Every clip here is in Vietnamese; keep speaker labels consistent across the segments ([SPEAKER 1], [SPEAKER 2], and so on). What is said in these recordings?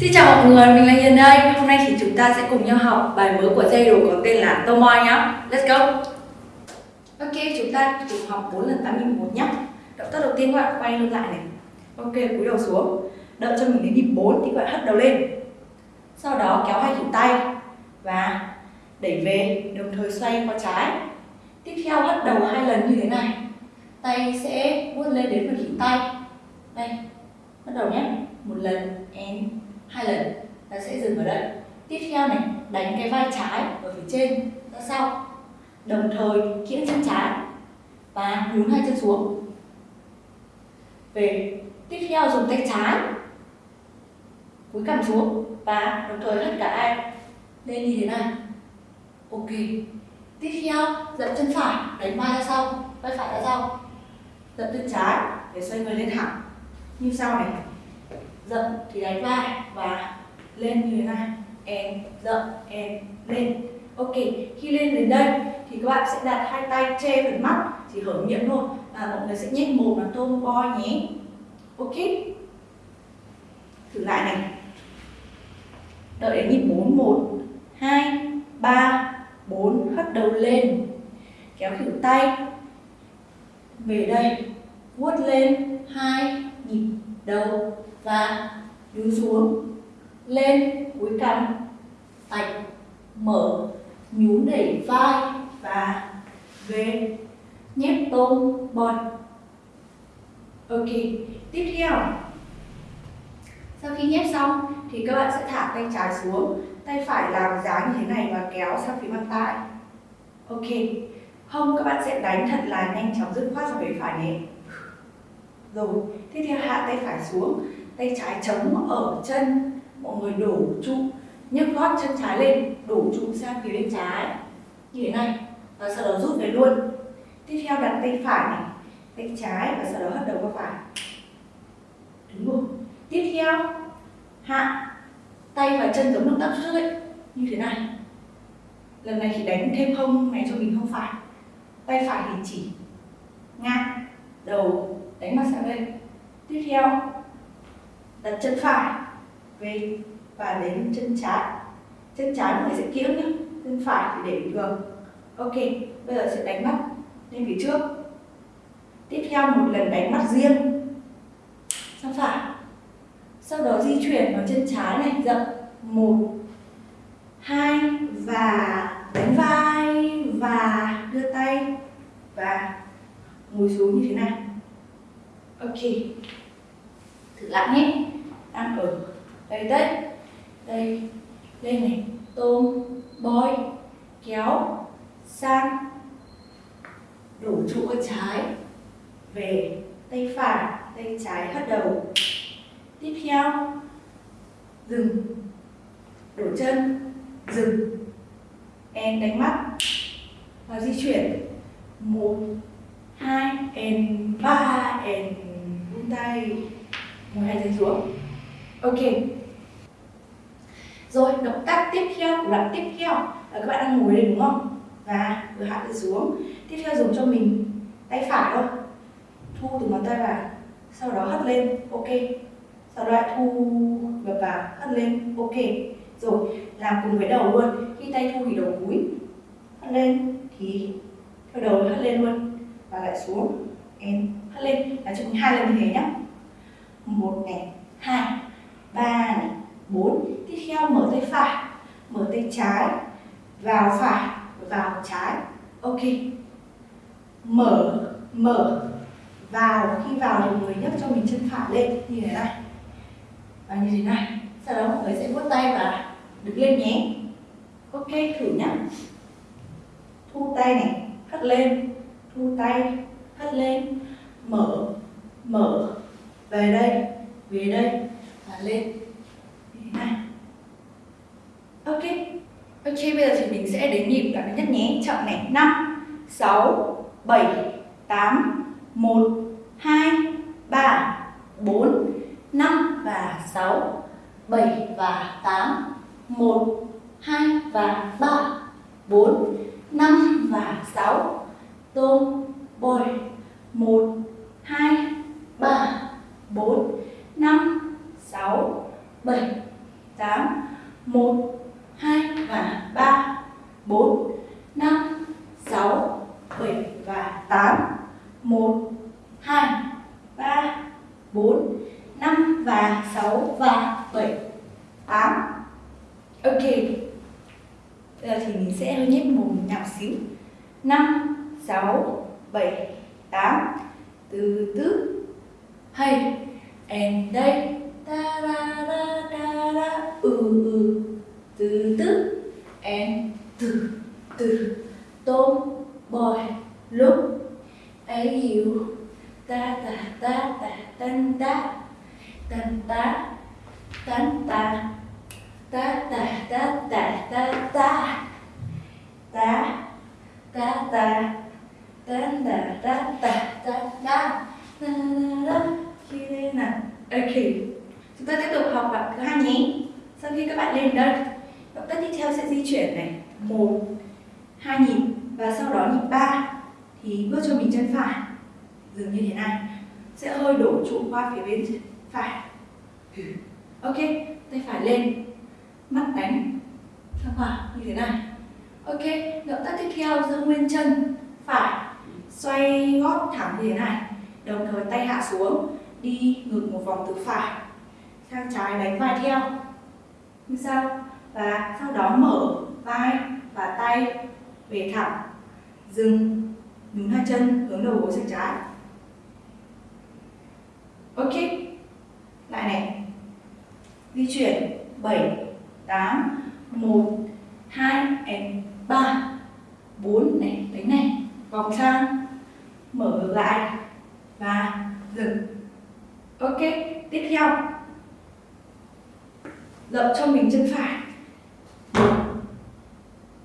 [SPEAKER 1] Xin chào mọi người, mình là Hiền đây. Hôm nay thì chúng ta sẽ cùng nhau học bài mới của dây có tên là Tomoy nhá. Let's go. Ok, chúng ta cùng học 4 lần 8 nhịp một nhá. Động tác đầu tiên các bạn quay lưng lại này. Ok, cúi đầu xuống. Đợi cho mình đến nhịp 4 thì các bạn hất đầu lên. Sau đó kéo hai cánh tay và đẩy về, đồng thời xoay qua trái. Tiếp theo hất đầu hai lần như thế này. Tay sẽ vuốt lên đến phần khuỷu tay. Đây, bắt đầu nhé. Một lần and hai lần, ta sẽ dừng ở đây. Tiếp theo này, đánh cái vai trái ở phía trên. Ra sau đồng thời kiễng chân trái. Và nhún hai chân xuống. Về, tiếp theo dùng tay trái. Cúi cằm xuống và đồng thời hất cả ai lên như thế này. Ok. Tiếp theo, dậm chân phải. Đánh vai ra sau. Vai phải ra sau. Dậm chân trái để xoay người lên thẳng. Như sau này dậm thì đánh vai và lên như thế này em dậm em lên. Ok, khi lên đến đây thì các bạn sẽ đặt hai tay che phần mắt, chỉ hở miệng thôi. Và mọi người sẽ nhét mồm là tôm bo nhé. Ok? Thử lại này. Đợi đến nhịp bốn, một, hai, ba, bốn, hất đầu lên. Kéo khỉu tay. Về đây, vuốt lên. Hai, nhịp đầu và nhún xuống lên cúi cằm tạch mở nhún đẩy vai và về nhét tôm bọt ok, tiếp theo. Sau khi nhét xong thì các bạn sẽ thả tay trái xuống, tay phải làm dáng như thế này và kéo sang phía mặt tay. Ok, không, các bạn sẽ đánh thật là nhanh chóng, dứt khoát sang phía phải nhé. Rồi, tiếp theo hạ tay phải xuống tay trái chống ở chân, mọi người đổ trụ. Nhấc gót chân trái lên, đổ trụ sang phía bên trái. Như thế này, và sau đó rút về luôn. Tiếp theo đặt tay phải này, tay trái và sau đó hất đầu qua phải. Đúng rồi tiếp theo, hạ tay và chân giống động tác trước ấy. Như thế này. Lần này thì đánh thêm hông này cho mình không phải. Tay phải thì chỉ ngang, đầu, đánh mặt sang lên. tiếp theo đặt chân phải, về và đến chân trái. Chân trái mọi người sẽ kiễng nhé chân phải thì để bình thường ok, bây giờ sẽ đánh mắt lên phía trước. Tiếp theo một lần đánh mắt riêng, sang phải. Sau đó di chuyển vào chân trái này dậm một, hai và đánh vai và đưa tay và ngồi xuống như thế này. Ok, thử lại nhé ăn ở đây đấy. Đây. Lên này. Tôm bôi kéo, sang. Đủ trụ ở trái. Về. Tay phải. Tay trái hất đầu. Tiếp theo. Dừng. Đổ chân. Dừng. Em đánh mắt. Và di chuyển. Một, hai, em, ba, em, vung tay. Một, hai chân xuống ok. Rồi, động tác tiếp theo của đoạn tiếp theo. Là các bạn đang ngồi đây đúng không? Và vừa hạ tay xuống. Tiếp theo dùng cho mình tay phải thôi. Thu từ ngón tay vào, sau đó hất lên. Ok. Sau đó lại thu ngược vào, hất lên. Ok. Rồi, làm cùng với đầu luôn. Khi tay thu thì đầu cúi, hất lên thì theo đầu hất lên luôn. Và lại xuống em hất lên. Là cho hai lần như thế nhé một này, hai ba này, bốn. Tiếp theo mở tay phải, mở tay trái, vào phải, vào trái. Ok. Mở mở. Vào, khi vào thì người nhấc cho mình chân phải lên. Như thế này. Và như thế này. Sau đó mọi người sẽ vuốt tay và đứng lên nhé. Ok, thử nhá. Thu tay này, hất lên. Thu tay, hất lên. Mở mở. Về đây về đây lên. Như này ok. Ok, bây giờ thì mình sẽ đến nhịp cảm nhất nhé. Chậm này năm, sáu, bảy, tám, một, hai, ba, bốn, năm và sáu, bảy và tám, một, hai và ba, bốn, năm và sáu. Tôm bồi một, hai, ba, bốn, năm sáu, bảy 8 1 2 và 3 4 5 6 7 và 8 1 2 3 4 5 và 6 và 7 8 Ok Bây giờ thì mình sẽ hơi nhếch mồm nhạc xíu. 5 6 7 8 từ từ. Hay and đây ta ra ra ta ra ừ ừ. Từ từ. Em, từ từ. Tôm, bòi lúc ấy hiểu ta ta ta ta tan ta. Tan ta tan ta. Ta ta ta ta ta ta. Ta ta ta. Tan ta ta ta ta ta ta. Ta ta ta ta ta ta ta ta ta chúng ta tiếp tục học bạn thứ hai nhé. Sau khi các bạn lên đây động tác tiếp theo sẽ di chuyển này. Một, hai nhịp, và sau đó nhịp ba. Thì bước cho mình chân phải, dừng như thế này. Sẽ hơi đổ trụ qua phía bên phải. Ừ, ok, tay phải lên. Mắt đánh, ra quả như thế này. Ok, động tác tiếp theo giữ nguyên chân phải. Xoay gót thẳng như thế này. Đồng thời tay hạ xuống, đi ngược một vòng từ phải sang trái đánh vai theo. Như sau. Và sau đó mở vai và tay về thẳng. Dừng. Nhún hai chân hướng đầu gối sang trái. Ok. Lại này. Di chuyển. 7 8 1 2 and 3 4 này, đánh này. Vòng sang. Mở ngược lại. Và dừng. Ok. Tiếp theo dậm cho mình chân phải.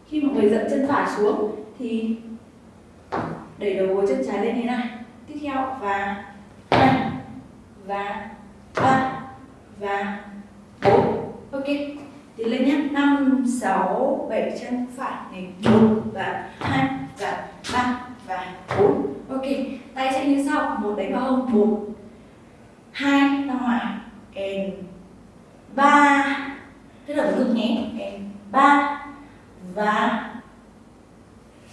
[SPEAKER 1] Khi mọi người dậm chân phải xuống thì đẩy đầu gối chân trái lên thế này. Tiếp theo, và hai và, ba, và, bốn. Ok, tiến lên nhé. Năm, sáu, bảy chân phải này. Một, và hai, và ba, và bốn. Ok, tay sẽ như sau. Một đánh vào hông. Một, hai ra ngoài and ba. Tức là ngực nhé, em, ba và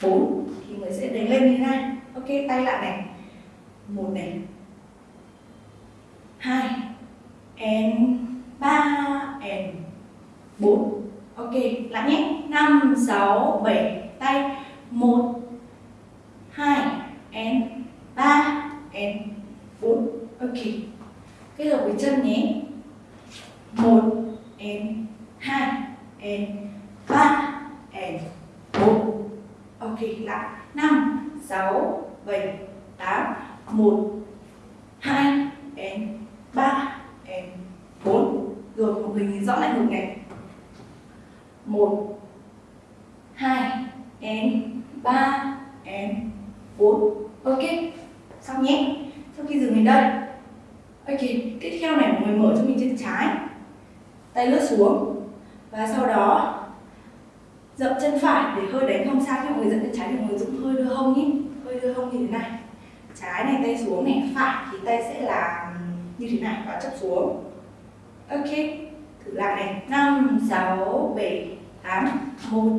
[SPEAKER 1] bốn. Thì người sẽ đánh lên như thế này. Ok, tay lại này. Một này. Hai. And ba. And bốn. Ok, lại nhé. Năm, sáu, bảy. Tay. Một. Hai. And ba. And bốn. Ok. Kết hợp với chân nhé một and hai and ba and bốn. Ok, lại. Năm, sáu, bảy, tám. Một, hai and ba and bốn. Rồi, một mình nhìn rõ lại một này. Một, hai and ba and bốn. Ok, xong nhé. Sau khi dừng đến đây. Ok, tiếp theo này, mọi người mở cho mình chân trái tay lướt xuống. Và sau đó, dậm chân phải để hơi đánh hông sang cho mọi người dậm chân trái thì mọi người cũng hơi đưa hông nhé. Hơi đưa hông như thế này. Trái này tay xuống này, phải thì tay sẽ là như thế này và chấp xuống. Ok, thử lại này. Năm, sáu, bảy, tám, một,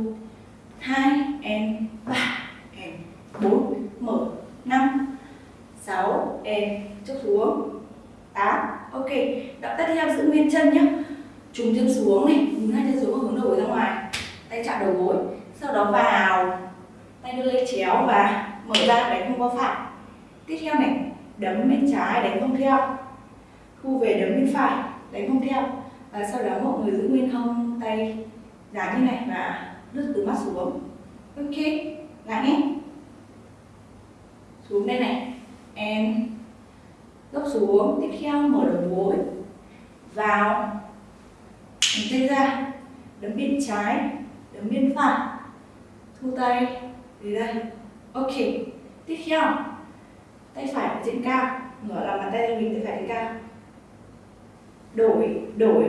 [SPEAKER 1] hai and ba and bốn, mở. Năm, sáu and chấp xuống. Tám, ok. Động tác tiếp theo giữ nguyên chân nhé trùng chân xuống này nhìn hai chân xuống và hướng đầu gối ra ngoài. Tay chạm đầu gối, sau đó vào. Tay đưa lên chéo và mở ra, đánh không qua phải. Tiếp theo này, đấm bên trái, đánh không theo. Thu về đấm bên phải, đánh không theo. Và sau đó mọi người giữ nguyên hông tay dài như này và lướt từ mắt xuống. Ok lại nhé. Xuống đây này, em. Dốc xuống, tiếp theo mở đầu gối. Vào đánh tay ra, đấm bên trái, đấm bên phải. Thu tay về đây. Ok, tiếp theo. Tay phải trên cao ngửa lòng bàn tay lên mình, tay phải lên cao. Đổi đổi.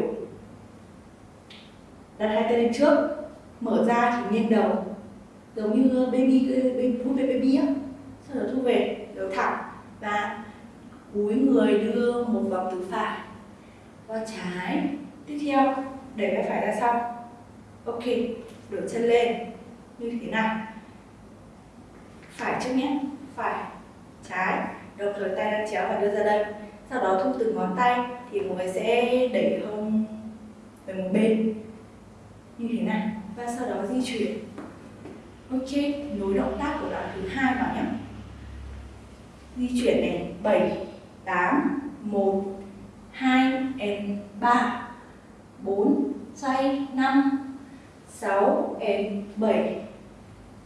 [SPEAKER 1] Đặt hai tay lên trước, mở ra thì nghiêng đầu. Giống như ờ, baby baby về baby á. Sau đó thu về, đầu thẳng. Và cúi người đưa một vòng từ phải qua trái. Tiếp theo đẩy vai phải ra sau. Ok, đổi chân lên. Như thế này phải trước nhé. Phải. Trái. Đồng thời tay đang chéo và đưa ra đây. Sau đó thu từ ngón tay thì mọi người sẽ đẩy hông về một bên. Như thế này và sau đó di chuyển. Ok, nối động tác của đoạn thứ hai vào nhé. Di chuyển này 7 8 1 2 and ba. 4 xoay 5 6 em 7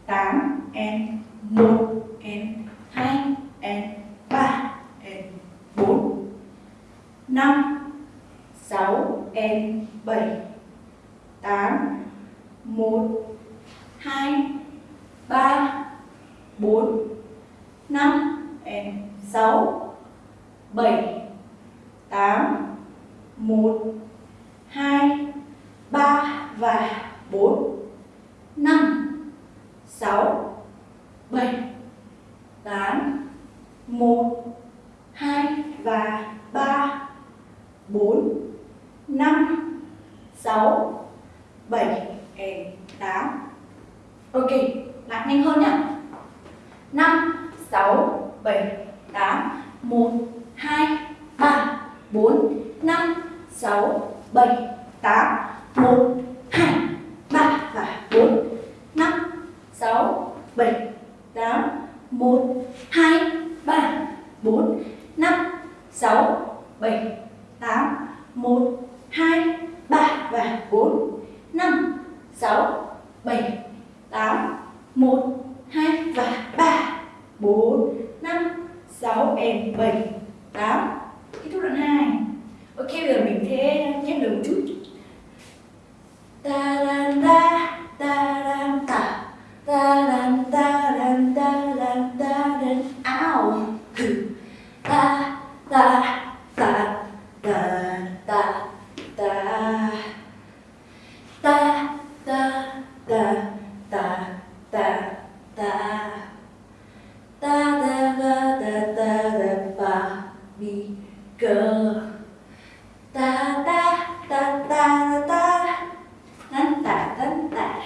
[SPEAKER 1] 8 em 1 em 2 em 3 em 4 5 6 em 7 8 1 2 3 4 5 em 6 7 8 1 2 3 và 4 5 6 7 8 1 2 và 3 4 5 6 7 and 8 Ok, lại nhanh hơn nhé 5 6 7 8 1 2 3 4 5 6 7 8 1 2 3 và 4 5 6 7 8 1 2 3 4 5 6 7 8 1 2 3 và 4 5 6 7 8 1 2 và 3 4 5 6 and 7 8 Kết thúc đoạn 2 Ok bây giờ mình sẽ nhét được một chút. Ta đan ta ta đan ta. Ta đan ta đan ta đan ta đan áo ta ta ta.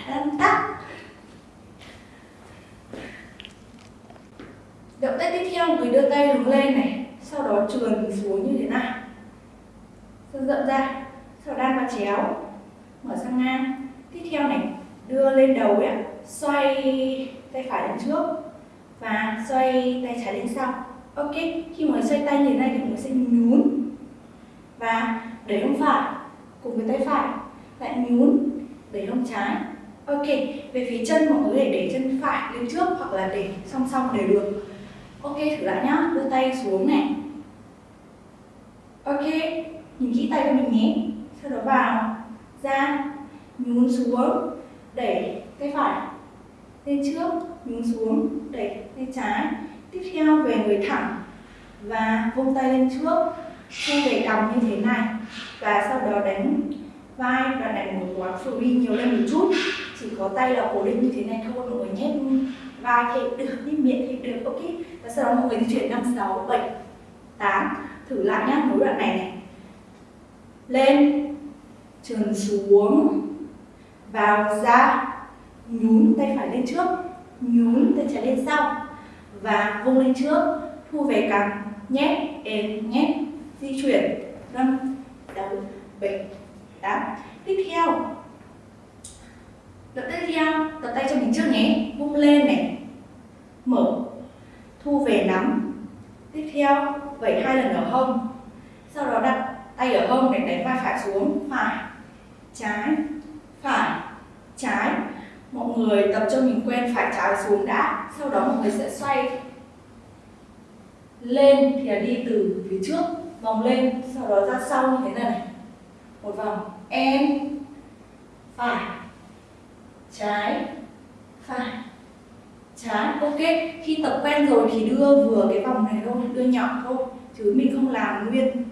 [SPEAKER 1] Tan ta động tác tiếp theo người đưa tay hướng lên này, sau đó trườn xuống như thế này dần rộng ra, sau đan và chéo, mở sang ngang. Tiếp theo này, đưa lên đầu ấy xoay tay phải lên trước và xoay tay trái lên sau. Ok, khi mà xoay tay như thế này thì mình sẽ nhún. Và đẩy hông phải, cùng với tay phải, lại nhún đẩy hông trái ok, về phía chân mọi người để để chân phải lên trước hoặc là để song song đều được. Ok, thử lại nhá, đưa tay xuống này. Ok, nhìn kỹ tay của mình nhé. Sau đó vào, ra, nhún xuống, đẩy tay phải lên trước, nhún xuống, đẩy tay trái. Tiếp theo về người thẳng và vung tay lên trước. Thu về cằm như thế này. Và sau đó đánh vai và đánh một quán free nhiều lên một chút chỉ có tay là cố định như thế này thôi, mọi người nhét vai thì được, nhét miệng thì được, ok. Và sau đó mọi người di chuyển năm, sáu, bảy, tám. Thử lại nhá, nối đoạn này này. Lên, trườn xuống, vào ra, nhún tay phải lên trước, nhún tay trái lên sau, và vung lên trước, thu về cằm, nhét, êm, nhét, di chuyển. Năm, sáu, bảy, tám. Tiếp theo động tác tiếp theo tập tay cho mình trước nhé. Vung lên này. Mở. Thu về nắm. Tiếp theo vẩy hai lần ở hông. Sau đó đặt tay ở hông để đánh vai phải xuống. Phải. Trái. Phải. Trái. Mọi người tập cho mình quen phải trái xuống đã. Sau đó mọi người sẽ xoay lên thì là đi từ phía trước, vòng lên, sau đó ra sau như thế này. Một vòng. Em. Phải trái, phải. Trái, ok. Khi tập quen rồi thì đưa vừa cái vòng này thôi, đưa nhỏ thôi, chứ mình không làm nguyên.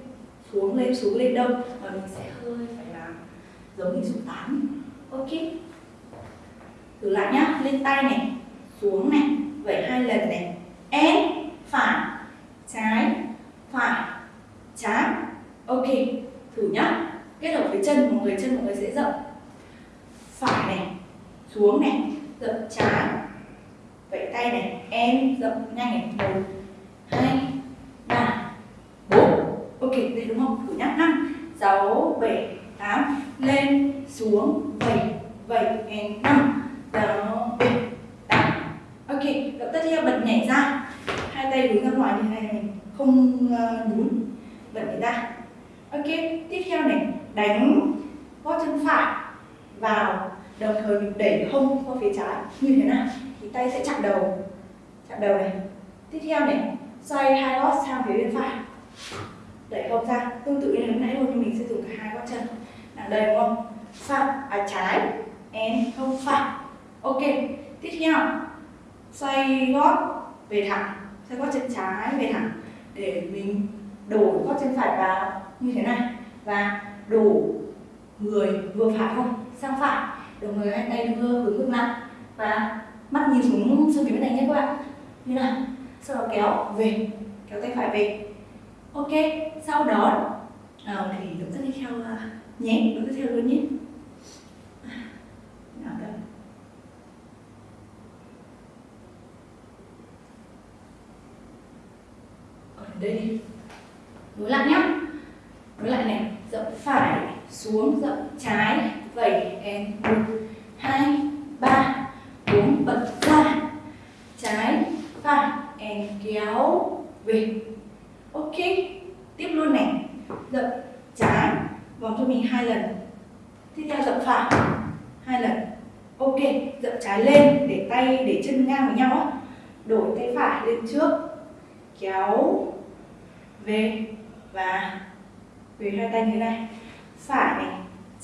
[SPEAKER 1] Xuống lên xuống lên đâu, mà mình sẽ hơi phải làm giống như số 8 ok. Thử lại nhá, lên tay này, xuống này, vậy hai lần này. Em, phải. Trái phải. Trái, ok. Thử nhá. Kết hợp với chân mọi người chân mọi người sẽ rộng. Phải này xuống này dậm trái vẫy tay này em dậm nhanh này. Một hai ba bốn. Ok đây đúng không? Thử nhắc năm sáu bảy tám. Lên xuống vẩy vẩy em năm. Sáu bảy tám. Ok động tác theo bật nhảy ra. Hai tay hướng ra ngoài như này mình không ờ, uh, nhún bật nhảy ra. Ok tiếp theo này đánh gót chân phải vào đồng thời mình đẩy hông qua phía trái. Như thế nào? Thì tay sẽ chạm đầu. Chạm đầu này. Tiếp theo này. Xoay hai gót sang phía bên phải. Đẩy hông ra. Tương tự như lúc nãy thôi nhưng mình sẽ dùng cả hai gót chân. Là đây đúng không? Phải. À trái. Em không phải. Ok. Tiếp theo. Xoay gót về thẳng. Xoay gót chân trái về thẳng. Để mình đổ gót chân phải vào. Như thế này. Và đổ người vừa phải không? Sang phải đồng thời hai tay đưa hướng ngược lại và mắt nhìn xuống xương phía bên này nhé các bạn. Như nào? Sau đó kéo về kéo tay phải về. Ok sau đó nào thì động tác đi theo uh, nhé động tác theo luôn nhé. À, nào đây. Ở đây. Nối lại nhé nối lại này rộng phải xuống dậm trái. Vẩy em một, hai, ba, bốn bật ra. Trái phải em kéo về. Ok, tiếp luôn này. Dậm trái, vòng cho mình hai lần. Tiếp theo dậm phải, hai lần. Ok, dậm trái lên, để tay, để chân ngang với nhau á. Đổi tay phải lên trước, kéo về và về hai tay như thế này phải này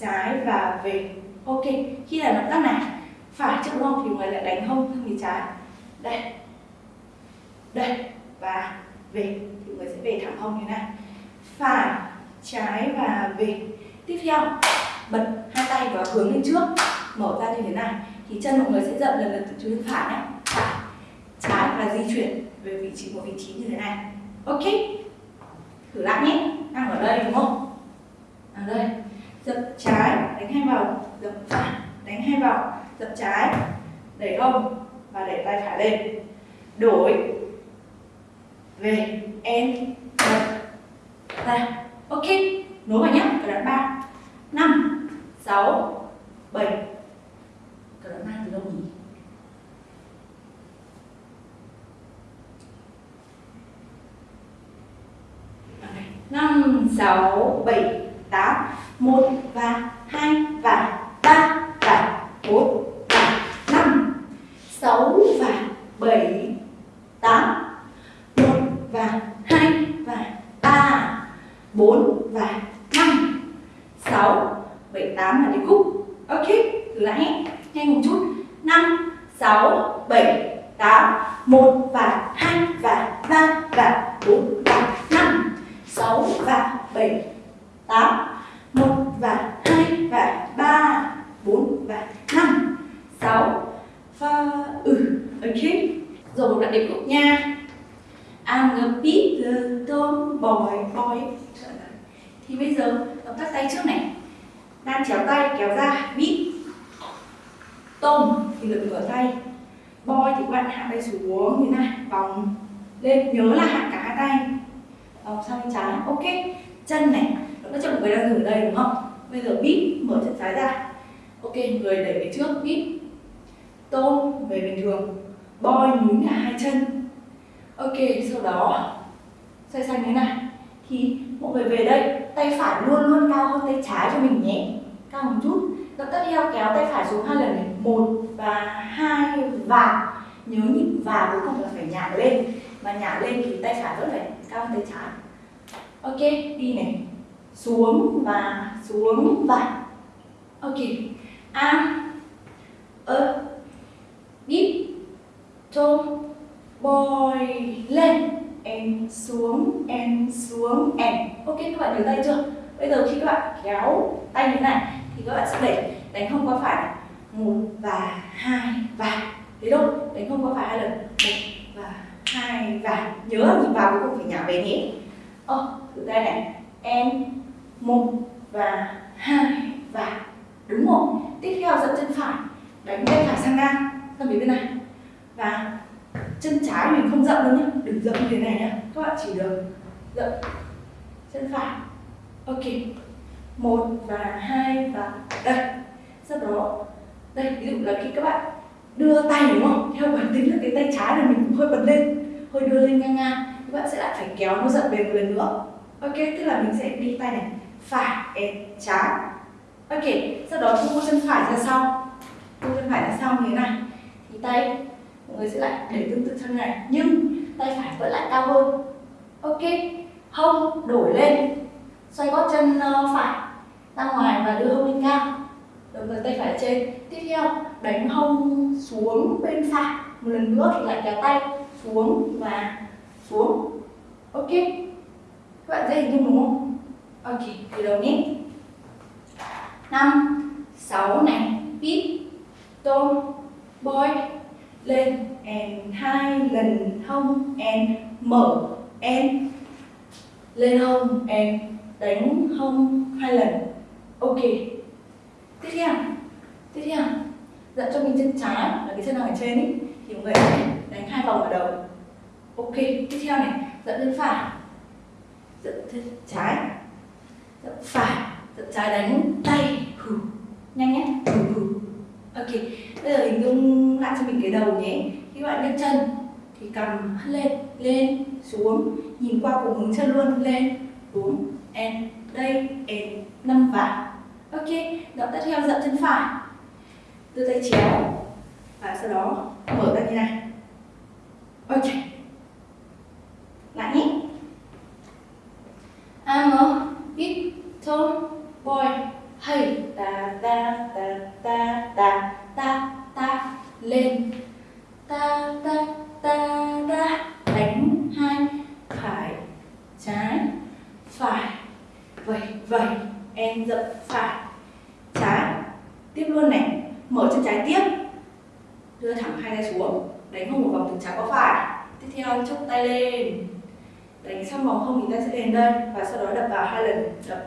[SPEAKER 1] trái và về. Ok, khi là động tác này, phải trước đúng không? Thì người lại đánh hông sang phía trái. Đây. Đây, và về. Thì người sẽ về thẳng hông như thế này. Phải, trái và về. Tiếp theo, bật hai tay và hướng lên trước. Mở ra như thế này. Thì chân mọi người sẽ dậm lần lần từ trước phải nhé. Phải, trái và di chuyển về vị trí một vị trí như thế này. Ok, thử lại nhé. Đang ở đây đúng không? Ở đây, dập trái, đánh hai vòng, dập phải, đánh hai vòng, dập trái, đẩy hông và đẩy tay phải lên. Đổi, về em dập ok, nối vào nhé cờ đoạn ba. Năm, sáu, bảy. Cờ đoạn ba từ đâu nhỉ? Năm, sáu, bảy tám một và hai và ba và bốn và năm sáu và bảy tám một và hai và ba bốn và năm sáu bảy tám là điệp khúc ok thử lại nhé nhanh một chút năm sáu bảy tám một và hai và ba và bốn và năm sáu và bảy tám một và hai và ba bốn và năm sáu và ừ ok rồi một đoạn điệp khúc nha I'm a big little boy boy thì bây giờ động tác tay trước này đan chéo tay kéo ra bít tôm thì lực ở tay boy thì các bạn hạ tay xuống như này vòng lên nhớ là hạ cả hai tay vòng sang bên trái ok chân này nó cho một người đang dừng ở đây đúng không bây giờ bít mở chân trái ra ok người đẩy về trước hít tôm về bình thường. Boy nhún cả hai chân. Ok, sau đó, xoay sang thế này. Thì mọi người về đây, tay phải luôn luôn cao hơn tay trái cho mình nhé. Cao một chút. Động tác theo kéo tay phải xuống hai lần này. Một và hai và. Nhớ nhịp và cuối cùng là phải nhả lên. Mà nhả lên thì tay phải vẫn phải cao hơn tay trái. Ok, đi này. Xuống và xuống và. Ok a. Ơ deep tôm boy lên. Em xuống em xuống, em. Ok, các bạn nhớ tay chưa? Bây giờ khi các bạn kéo tay như này, thì các bạn sẽ đẩy đánh không qua phải một và hai và. Thế thôi, đánh không qua phải hai lần. Một và hai và. Nhớ nhìn vào cũng phải nhả về nhé. Ơ thử tay này. Em, một và hai và đúng rồi. Tiếp theo dậm chân phải. Đánh tay phải sang ngang. Sang phía bên này. Và chân trái mình không dậm đâu nhé đừng dậm như thế này nhé các bạn chỉ được dậm chân phải. Ok. Một và hai và đây. Sau đó, đây, ví dụ là khi các bạn đưa tay, đúng không? Theo bản tính là cái tay trái là mình cũng hơi bật lên, hơi đưa lên ngang ngang. Các bạn sẽ lại phải kéo nó dậm về một lần nữa. Ok, tức là mình sẽ đi tay này. Phải trái ok, sau đó thu chân phải ra sau. Thu chân phải ra sau như thế này. Thì tay mọi người sẽ lại để tương tự chân này. Nhưng tay phải vẫn lại cao hơn. Ok, hông đổi lên. Xoay gót chân ờ, phải ra ngoài và đưa hông lên cao. Đồng thời tay phải trên. Tiếp theo, đánh hông xuống bên phải. Một lần nữa thì lại kéo tay xuống và xuống. Ok, các bạn dễ hình dung đúng không? Ok, từ đầu nhé năm, sáu này. Pip tôm boy. Lên, and, hai. Lần, hông, and, mở, and. Lên, hông, and, đánh, hông, hai lần. Ok. Tiếp theo. Tiếp theo. Dẫn cho mình chân trái, là cái chân nào ở trên ý. Thì mọi người đánh hai vòng ở đầu. Ok, tiếp theo này. Dẫn lên phải. Dẫn chân trái. Dẫn phải. Dẫn trái đánh tay nhanh nhé. Hừ hừ ok bây giờ hình dung lại cho mình cái đầu nhé. Khi bạn nhấc chân thì cầm lên lên xuống. Nhìn qua cùng hướng chân luôn lên xuống and đây and năm vào ok động tác theo dậm chân phải. Đưa tay chéo và sau đó mở ra như này. Ok. Lại nhé. I'm a big tall boy hay ta ta ta ta ta ta ta, lên. Ta ta ta ta, đánh hai, phải, trái, phải. Vậy vậy, em dậm phải, trái. Tiếp luôn này, mở chân trái tiếp. Đưa thẳng hai tay xuống, đánh hông một vòng từ trái qua phải. Tiếp theo chốc tay lên. Đánh xong vòng hông thì ta sẽ đến đây và sau đó đập vào hai lần, đập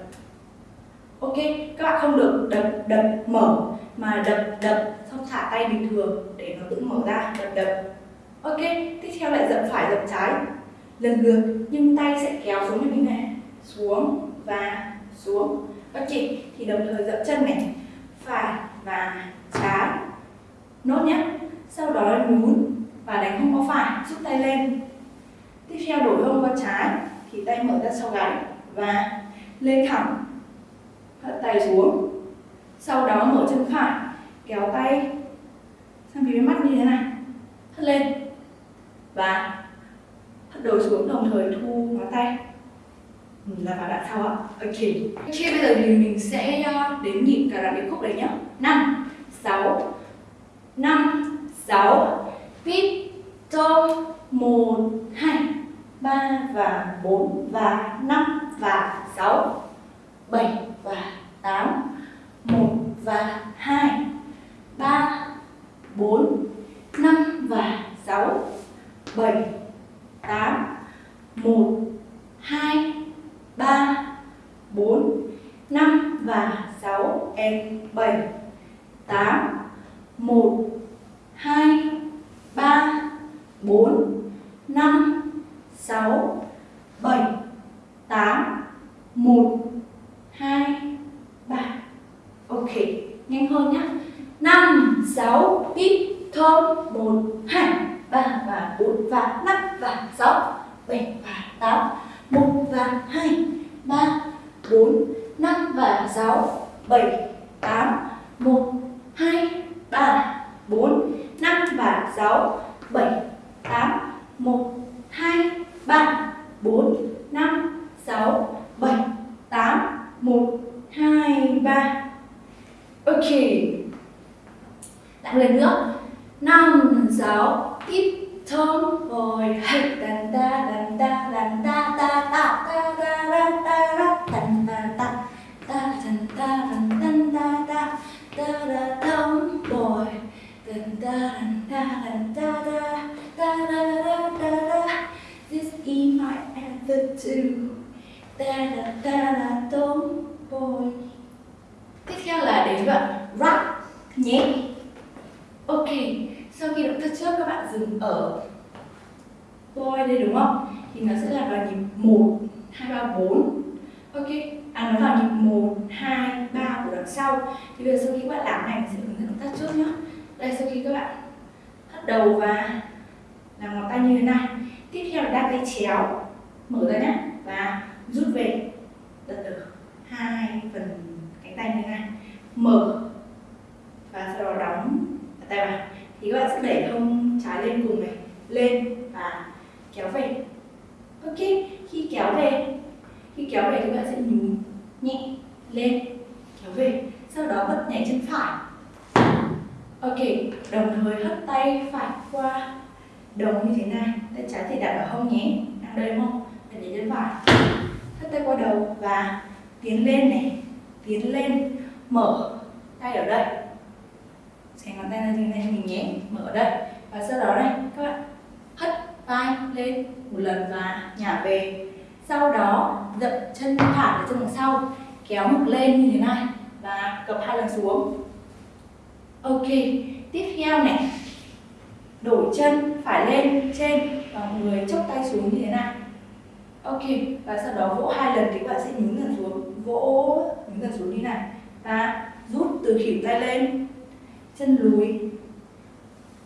[SPEAKER 1] ok, các bạn không được đập đập, mở, mà đập đập, xong thả tay bình thường, để nó tự mở ra, đập đập. Ok, tiếp theo lại dậm phải dậm trái. Lần lượt, nhưng tay sẽ kéo xuống như thế này. Xuống và xuống. Ok thì đồng thời dậm chân này. Phải và trái. Nốt nhé. Sau đó nhún và đánh hông có phải rút tay lên. Tiếp theo đổi hông qua trái, thì tay mở ra sau gáy và lên thẳng hất tay xuống. Sau đó mở chân phải, kéo tay sang phía bên mắt như thế này. Hất lên. Và hất đầu xuống đồng thời thu ngón tay. Ừ, là vào đoạn sau ạ? Ok ok bây giờ thì mình sẽ ờ, đến nhịp cả đoạn điệp khúc đấy nhá. Năm, sáu. Năm, sáu. Pit trong một, hai, ba và bốn và năm và sáu. 7 và 8 1 và 2 3 4 5 và 6 7 8 1 2 3 4 5 và 6 em 7 8 1 2 3 4 5 6 7 8 1 2, 3 Ok, nhanh hơn nhá. 5, 6, tiếp thơm 1, 2, 3 và 4 và 5 và 6 7 và 8 1 và 2, 3, 4, 5 và 6 7, 8 1, 2, 3, 4 5 và 6 7, 8 1, 2, 3, 4, 5, 6, 7, 8 một, hai, ba. Ok. Lại lần nữa. Năm sáu Tiếp thông. Rồi. Hãy đàn ta đàn ta đàn ta ta ta ta ta ta ta ta đàn ta ta. Ta đàn ta đàn ta ta ta. Ta ta thơm rồi. Đàn ta đàn ta đàn ta ta ta ta ta ta ta this is my answer tiếp theo là đến đoạn rap nhé. Ok, sau khi động tác trước các bạn dừng ở boy đây đúng không? Thì nó sẽ là vào nhịp 1 2 3 4 ok à nó vào nhịp 1 2 3 của đoạn sau. Thì bây giờ sau khi các bạn làm này sẽ hướng dẫn động tác trước nhé. Đây, sau khi các bạn hất đầu và làm ngón tay như thế này. Tiếp theo là đan tay chéo. Mở ra nhé. Và rút về. Đặt ở hai phần cánh tay như thế này. Mở. Và sau đó đóng tay vào. Thì các bạn sẽ đẩy hông trái lên cùng này. Lên và kéo về. Ok, khi kéo về, khi kéo về thì các bạn sẽ nhún nhẹ lên, kéo về. Sau đó bật nhảy chân phải. Ok, đồng thời hất tay phải qua đầu như thế này. Tay trái thì đặt ở hông nhé. Đang đây không? Bật nhảy chân phải tay qua đầu và tiến lên này, tiến lên, mở tay ở đây. Xẻ ngón tay ra như này mình nhé, mở ở đây. Và sau đó này, các bạn hất vai lên một lần và nhả về. Sau đó dậm chân thả ở chân đằng sau, kéo ngực lên như thế này và cập hai lần xuống. Ok, tiếp theo này. Đổi chân, phải lên trên, và người chốc tay xuống như thế này ok, và sau đó vỗ hai lần thì các bạn sẽ nhún dần xuống. Vỗ nhún dần xuống như này. Và rút từ khỉu tay lên. Chân lùi.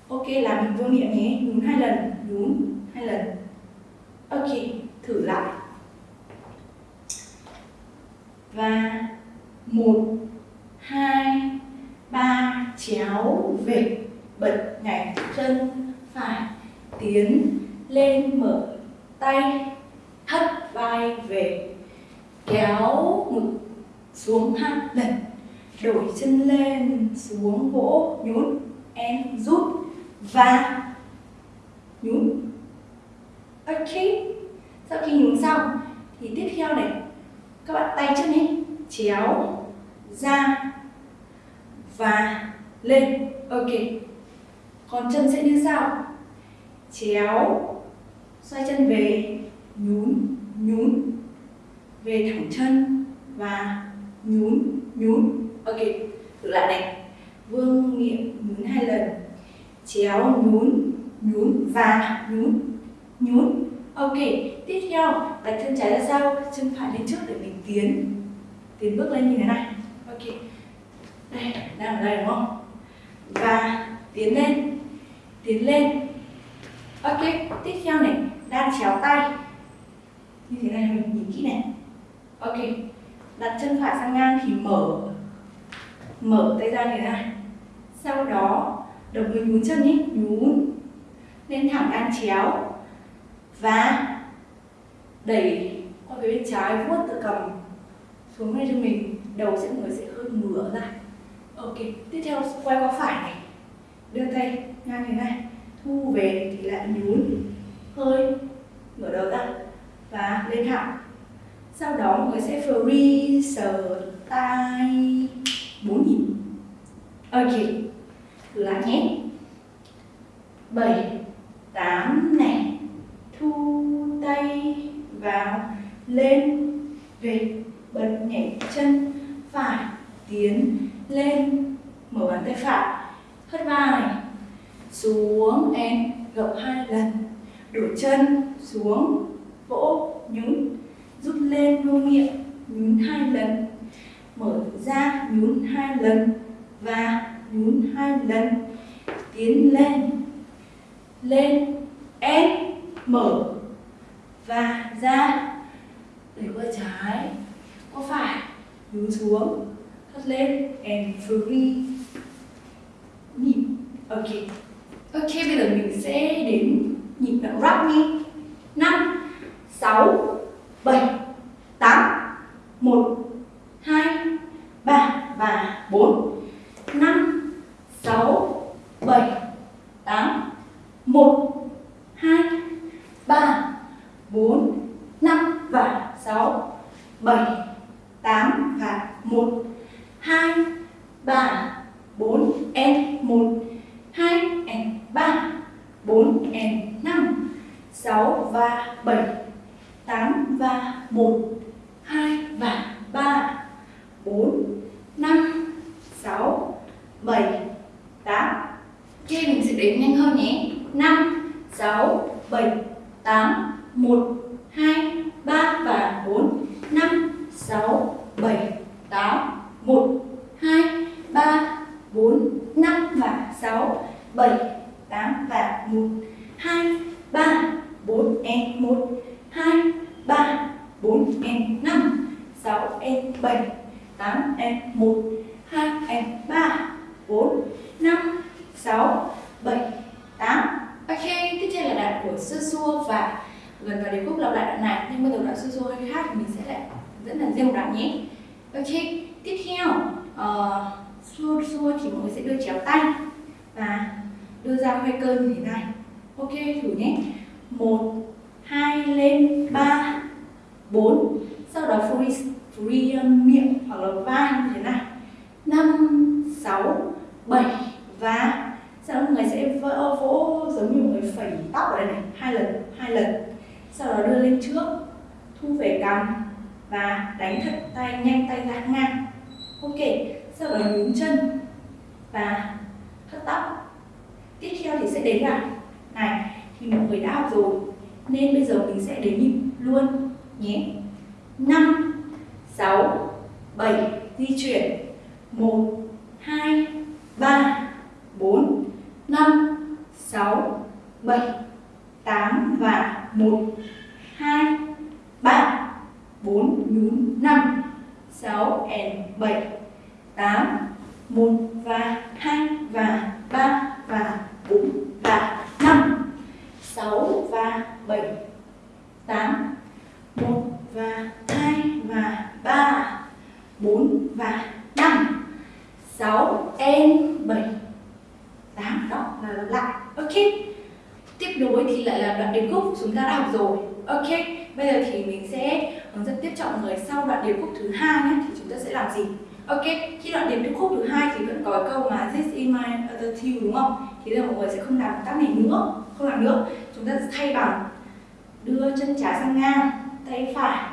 [SPEAKER 1] Ok, làm hình vuông miệng nhé. Nhún hai lần. Nhún hai lần. Ok, thử lại. Và một, hai, ba, chéo, về. Bật nhảy chân, phải tiến lên, mở tay hất vai về, kéo ngực xuống hai lần, đổi chân lên xuống vỗ, nhún, em rút và nhún. Ok, sau khi nhún xong, thì tiếp theo này, các bạn tay chân đi chéo ra và lên. Ok, còn chân sẽ như sau. Chéo, xoay chân về nhún nhún, về thẳng chân và nhún nhún. Ok, thử lại này. Vương miệng nhún hai lần. Chéo nhún nhún và nhún nhún. Ok, tiếp theo đặt chân trái ra sau chân phải lên trước để mình tiến tiến bước lên như thế này. Ok. Đây, đang ở đây đúng không? Và tiến lên tiến lên. Ok, tiếp theo này, đang chéo tay như thế này, mình nhìn kỹ này. Ok. Đặt chân phải sang ngang thì mở. Mở tay ra như thế này. Sau đó đồng người nhún chân nhé. Nhún. Lên thẳng đan chéo. Và đẩy qua phía bên trái, vuốt tự cầm xuống ngay cho mình. Đầu sẽ người sẽ hơi ngửa ra. Ok. Tiếp theo, quay qua phải này. Đưa tay ngang như này. Thu về thì lại nhún. Hơi ngửa đầu ra và lên thẳng sau đó mọi người sẽ free sờ tay bốn nhịp. Ok lại nhé. Bảy, tám này. Thu tay vào, lên về bật nhảy chân, phải tiến lên, mở bàn tay phải. Hất vai này. Xuống, em, gập hai lần. Đổ chân, xuống vỗ nhún rút lên vô miệng nhún hai lần. Mở ra nhún hai lần và nhún hai lần. Tiến lên lên ép, mở và ra. Đẩy qua trái qua phải nhún xuống hất lên and free nhịp ok. Ok bây giờ mình sẽ đến nhịp đoạn rap đi. Năm sáu, bảy, tám, một, hai, ba và bốn, năm, sáu, bảy, tám, một, hai, ba, bốn, năm và sáu, bảy, tám và một, hai, ba, bốn n một, hai n ba, bốn n năm, sáu và bảy. 8 và một hai và ba bốn năm 7 8 Ok, mình sẽ đếm nhanh hơn nhé. 5 6 7 8 1 2 3 và 4 5 6 7 8 1 2 3 4 5 và 6 7 8 và 1 2 3 4 and 1 2 3 4 and 5 6 and 7 8 em 1 2 em 3 4 5 6 7 8 Ok, tiếp theo là đoạn của sơ xua và gần vào điệp khúc lặp lại đoạn này nhưng bây giờ đoạn sơ xua hơi khác thì mình sẽ lại dẫn là riêng một đoạn nhé. Ok, tiếp theo uh, xua xua thì mọi người sẽ đưa chéo tay và đưa ra hơi cơn như thế này. Ok, thử nhé. Một hai lên ba bốn sau đó free, free miệng hoặc là vai như thế này năm sáu bảy và sau đó mọi người sẽ vỗ, vỗ giống như một người phẩy tóc ở đây này hai lần hai lần sau đó đưa lên trước thu về cằm và đánh thật tay nhanh tay ra ngang ok sau đó nhún chân và hất tóc tiếp theo thì sẽ đến là này thì mọi người đã học rồi nên bây giờ mình sẽ đến nhịp luôn nhé 5 6 7 di chuyển 1 2 3 4 5 6 7 8 và 1 2 3 4 nhún 5 6 and 7 8 1 và 2 và 3 và 4 và 5 6 và 7 8 1 và 2 và 3 4 và 5 6 and 7 8 đó là lặp lại ok tiếp nối thì lại là đoạn điệp khúc chúng ta đã học rồi ok bây giờ thì mình sẽ hướng dẫn tiếp cho mọi người sau đoạn điệp khúc thứ hai nhé, thì chúng ta sẽ làm gì? Ok, khi đoạn điệp khúc thứ hai thì vẫn có câu mà this is my other two đúng không? Thì giờ mọi người sẽ không làm tác này nữa, không làm nữa. Chúng ta sẽ thay bằng đưa chân trái sang ngang, tay phải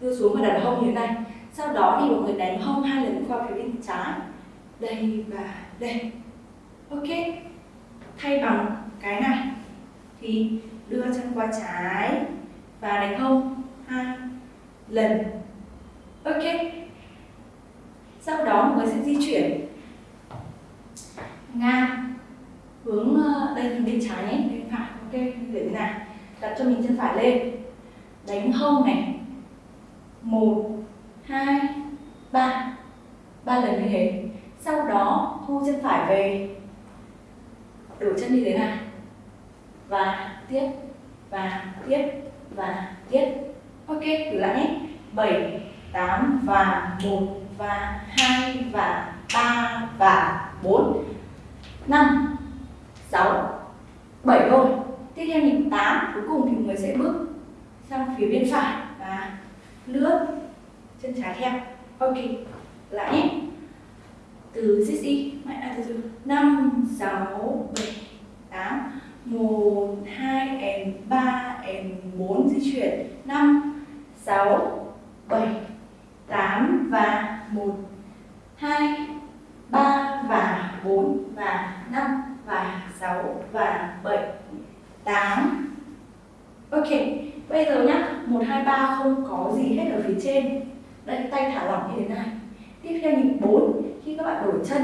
[SPEAKER 1] đưa xuống và đặt hông như thế này. Sau đó thì mọi người đánh hông hai lần qua phía bên trái. Đây và đây. Ok, thay bằng cái này. Thì đưa chân qua trái và đánh hông. Hai lần. Ok. Sau đó mới người sẽ di chuyển. Ngang hướng ờ, đây là bên trái nhé, bên phải, ok như thế nào? đặt cho mình chân phải lên. Đánh hông này. Một, hai, ba. Ba lần như thế. Sau đó thu chân phải về. Đổ chân như thế này và tiếp và tiếp và tiếp ok thử lại nhé. 7 8 và 1 và 2 và 3 và 4 5 6 7 thôi. Tiếp theo nhịp 8 cuối cùng thì người sẽ bước sang phía bên phải. Và lướt chân trái theo. Ok lại nhé. Từ xích ZI mạnh à, từ từ. Năm sáu bảy tám. Một hai and ba and bốn di chuyển. Năm sáu, bảy, tám và một, hai, ba và bốn và năm và sáu và bảy, tám. Ok, bây giờ nhá, một, hai, ba không có gì hết ở phía trên. Đây, tay thả lỏng như thế này. Tiếp theo nhịp 4 khi các bạn đổi chân,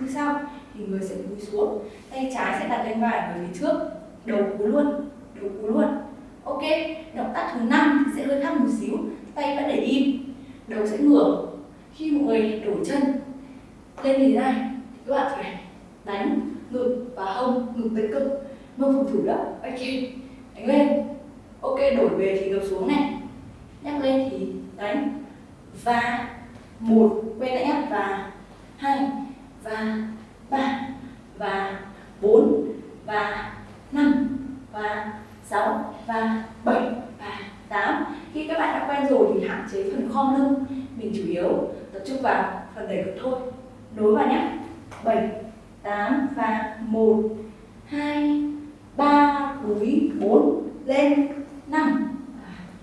[SPEAKER 1] như sau, thì người sẽ cúi xuống. Tay trái sẽ đặt lên vai người phía trước. Đầu cúi luôn, đầu cúi luôn ok, động tác thứ năm sẽ hơi khác một xíu. Tay vẫn để im, đầu sẽ ngửa. Khi mọi người đổi chân lên như thế này các bạn phải đánh ngực và hông ngực tấn công mông phòng thủ đó. Ok, đánh lên. Ok, đổi về thì gập xuống này. Nhắc lên thì đánh. Và một, quay lại nhé và hai, và ba, và bốn, và năm, và 6 và bảy và tám. Khi các bạn đã quen rồi thì hạn chế phần khom lưng. Mình chủ yếu tập trung vào phần đẩy ngực thôi. Nối vào nhé. Bảy tám và một hai ba cúi bốn lên năm.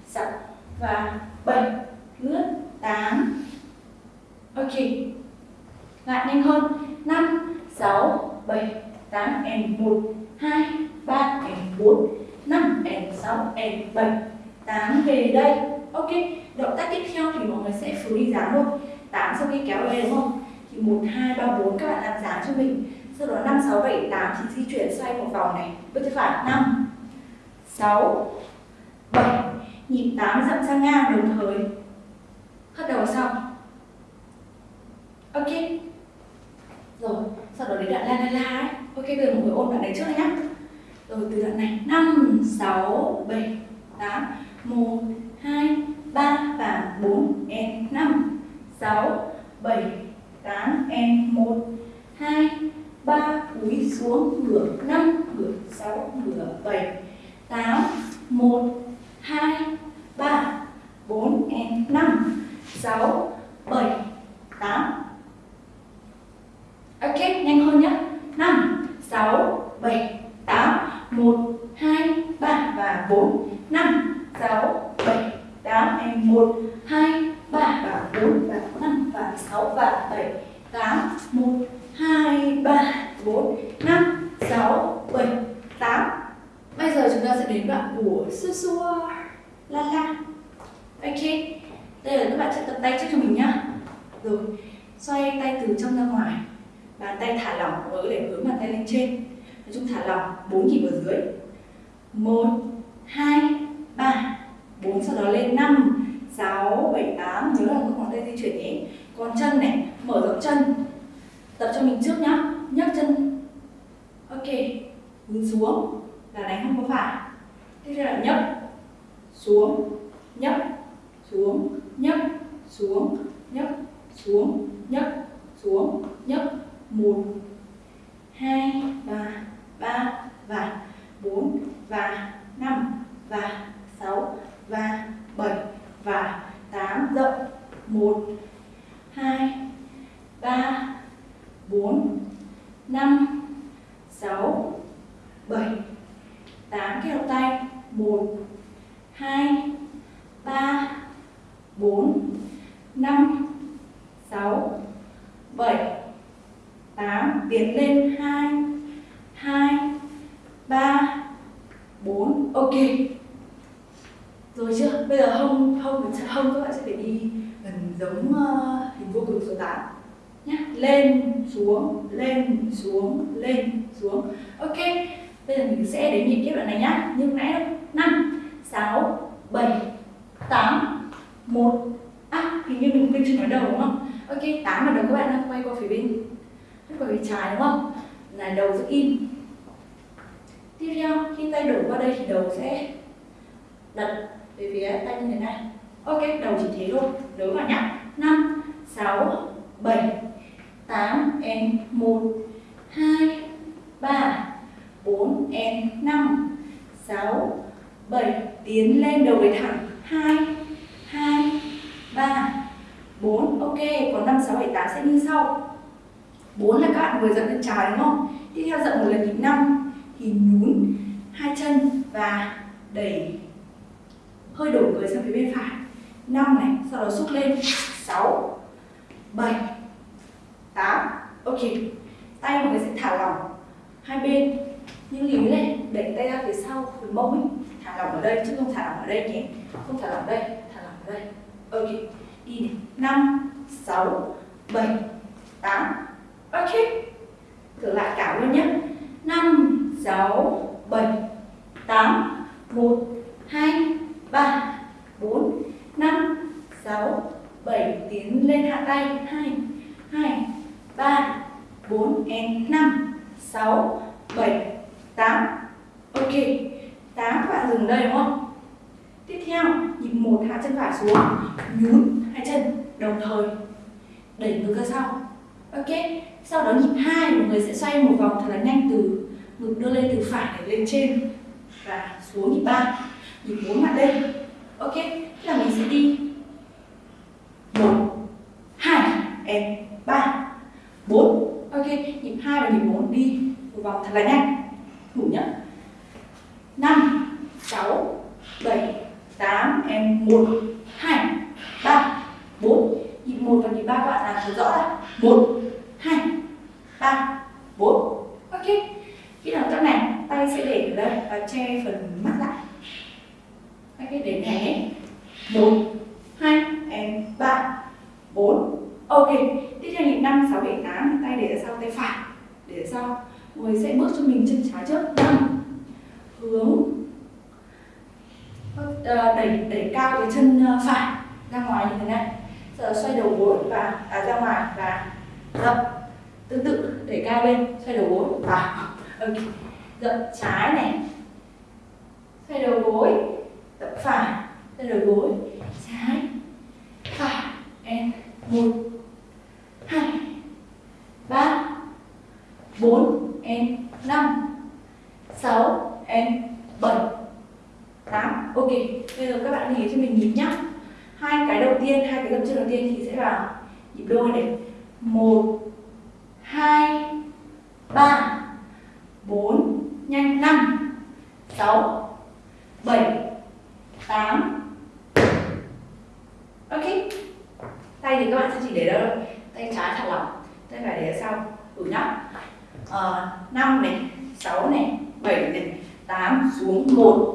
[SPEAKER 1] Sáu và bảy lướt 8 Ok. Lại nhanh hơn. 5 6, 7, 8, and 1, 2, 3, and 4, 5, and 6, and 7, 8 về đây. Ok, động tác tiếp theo thì mọi người sẽ phù đi dáng luôn 8 sau khi kéo về đúng không? Thì 1, 2, 3, 4 các bạn làm dáng cho mình. Sau đó 5, 6, 7, 8 thì di chuyển xoay một vòng này. Bước tay phải 5, 6, 7. Nhịp 8 dậm sang ngang đồng thời. Hất đầu xong. Ok. Rồi, sau đó đến đoạn la la la ấy. Ok, bây giờ mọi người ôn đoạn đấy trước nhé. Rồi từ đoạn này. 5, 6, 7, 8, 1, 2, 3 và 4, and 5, 6, 7, 8, and 1, 2, 3, cúi xuống, ngửa 5, ngửa 6, ngửa 7, 8, 1, 2, 3, 4, and 5, 6, 7, 8, Ok, nhanh hơn nhé. 5, 6, 7, 8, 1, 2, 3 và 4, 5, 6, 7, 8, em 1, 2, 3 và 4 và 5 và 6 và 7, 8, 1, 2, 3, 4, 5, 6, 7, 8. Bây giờ chúng ta sẽ đến đoạn của xua xua la la. Ok, đây là các bạn sẽ tập tay trước cho mình nhá. Rồi, xoay tay từ trong ra ngoài bàn tay thả lỏng với để hướng bàn tay lên trên nói chung thả lỏng, bốn nhịp ở dưới. Một, hai, ba. Bốn, sau đó lên năm. Sáu, bảy, tám. Nhớ là các ngón tay di chuyển nhé. Còn chân này, mở rộng chân. Tập cho mình trước nhá. Nhấc chân. Ok. Hướng xuống. Là đánh không có phải. Tiếp theo là nhấc. Xuống. Nhấc. Xuống. Nhấc. Xuống. Nhấc. Xuống. Nhấc. Xuống. Nhấc. Một, hai và ba, và bốn, và năm, và sáu, và bảy, và tám, rộng. Một, hai, ba, bốn, năm, sáu, bảy. Tám kéo tay. Một, hai, ba, bốn, năm, sáu, bảy. 8 tiến lên 2 ok. Rồi chưa? Bây giờ hông hông hông các bạn sẽ phải đi gần giống uh, hình vô cực số 8 nhá. Lên xuống lên xuống lên xuống. Ok. Bây giờ mình sẽ đến nhịp tiếp đoạn này nhá. Như nãy đâu? 5 6 7 8 1 à hình như mình quên chưa nói đầu đúng không? Ok tám là đầu các bạn đang quay qua phía bên quay qua phía trái đúng không? Là đầu giữ im tiếp theo, khi tay đổ qua đây thì đầu sẽ đặt về phía tay như thế này. Ok, đầu chỉ thế thôi. Nhớ vào nhá. Năm, sáu, bảy, tám em một, hai, ba, bốn em năm, sáu, bảy. Tiến lên đầu về thẳng. Hai hai, ba, bốn. Ok, còn năm, sáu, bảy, tám sẽ như sau. 4 là các bạn vừa dẫn lên trái đúng không? Tiếp theo dậm một lần nhịp 5 thì nhún hai chân và đẩy hơi đổi người sang phía bên phải. 5 này, sau đó xúc lên. 6 7 8 Ok Tay mọi người sẽ thả lỏng hai bên. Như líu lên đẩy tay ra phía sau Phía mông ấy. Thả lỏng ở đây chứ không thả lỏng ở đây nhé. Không thả lỏng ở đây thả lỏng ở đây. Ok đi này. Năm sáu bảy tám. Ok Thử lại cả luôn nhé. 5, 6, 7, 8, 1, 2, 3, 4, 5, 6, 7 Tiến lên hạ tay. 2, 2, 3, 4 and 5, 6, 7, 8 Ok 8 bạn dừng đây đúng không? Tiếp theo nhịp 1 hạ chân phải xuống Nhún hai chân đồng thời Đẩy ngược ra sau. Ok sau đó nhịp hai mọi người sẽ xoay một vòng thật là nhanh từ ngực đưa lên từ phải để lên trên và xuống nhịp ba, nhịp bốn mặt lên ok, thế là mình sẽ đi. Một, hai, em, ba, bốn. Ok, nhịp hai và nhịp bốn đi một vòng thật là nhanh. Đủ nhá. Năm, sáu, bảy, tám, em, một, hai, ba, bốn. Nhịp một và nhịp ba các bạn làm thật rõ là một, hai. 3, 4 Ok Khi nào tắt này, tay sẽ để ở đây và che phần mắt lại. Ok, để này 1, 2, and 3 4 Ok, tiếp theo nhịp 5, 6, 7, 8 Tay để ở sau, tay phải Để ở sau. Người sẽ bước cho mình chân trái trước. 5 Hướng. Ờ, đẩy đẩy cao cái chân ờ, phải ra ngoài như thế này. Giờ xoay đầu gối và à, ra ngoài và rộng tương tự đẩy cao lên xoay đầu gối. Và ok dập trái này. Xoay đầu gối dập phải. Xoay đầu gối trái. Phải and một hai ba bốn and năm sáu and bảy tám. Ok bây giờ các bạn nhìn cho mình nhịp nhá. Hai cái đầu tiên hai cái dập chân đầu tiên thì sẽ vào nhịp đôi này. Một 2 3 4 nhanh 5 6 7 8 Ok Tay thì các bạn sẽ chỉ để đâu? Tay trái thả lỏng Tay phải để sau. Đủ nhá. Ờ, 5 này 6 này 7 này 8 xuống 1